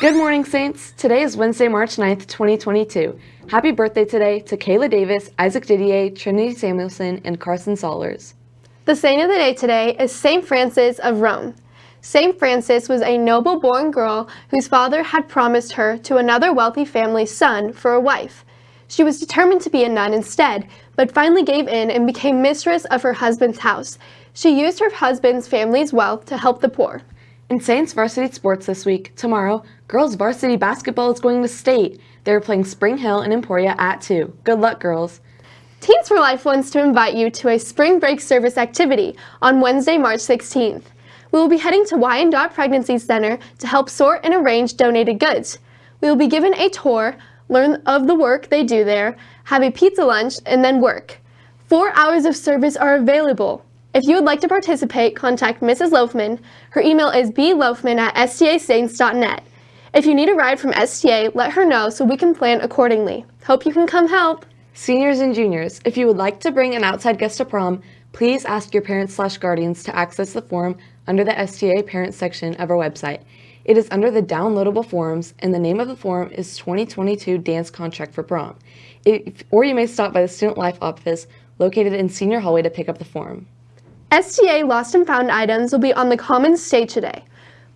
Good morning, Saints. Today is Wednesday, March 9th, 2022. Happy birthday today to Kayla Davis, Isaac Didier, Trinity Samuelson, and Carson Solers. The saint of the day today is St. Frances of Rome. St. Frances was a noble-born girl whose father had promised her to another wealthy family's son for a wife. She was determined to be a nun instead, but finally gave in and became mistress of her husband's house. She used her husband's family's wealth to help the poor. In Saints varsity sports this week, tomorrow, girls varsity basketball is going to state. They're playing Spring Hill and Emporia at 2. Good luck, girls. Teens for Life wants to invite you to a spring break service activity on Wednesday, March 16th. We will be heading to Wyandotte Pregnancy Center to help sort and arrange donated goods. We will be given a tour, learn of the work they do there, have a pizza lunch, and then work. Four hours of service are available. If you would like to participate, contact Mrs. Loafman. Her email is bloafman at stasaints.net. If you need a ride from STA, let her know so we can plan accordingly. Hope you can come help. Seniors and juniors, if you would like to bring an outside guest to prom, please ask your parents slash guardians to access the form under the STA Parents section of our website. It is under the downloadable forms, and the name of the form is 2022 Dance Contract for Prom. If, or you may stop by the Student Life office located in Senior Hallway to pick up the form. STA Lost and Found items will be on the Commons stage today.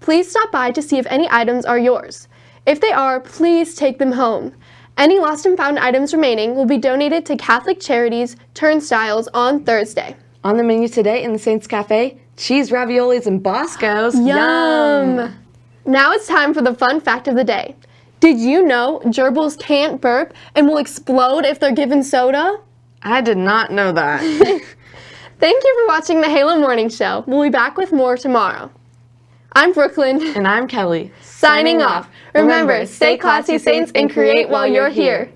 Please stop by to see if any items are yours. If they are, please take them home. Any lost and found items remaining will be donated to Catholic Charities Turnstyles on Thursday. On the menu today in the Saints Cafe, cheese raviolis and Boscos. Yum! Yum. Now it's time for the fun fact of the day. Did you know gerbils can't burp and will explode if they're given soda? I did not know that. Thank you for watching the Halo Morning Show. We'll be back with more tomorrow. I'm Brooklyn. And I'm Kelly. Signing off. Remember, stay classy, Saints, and create while you're here.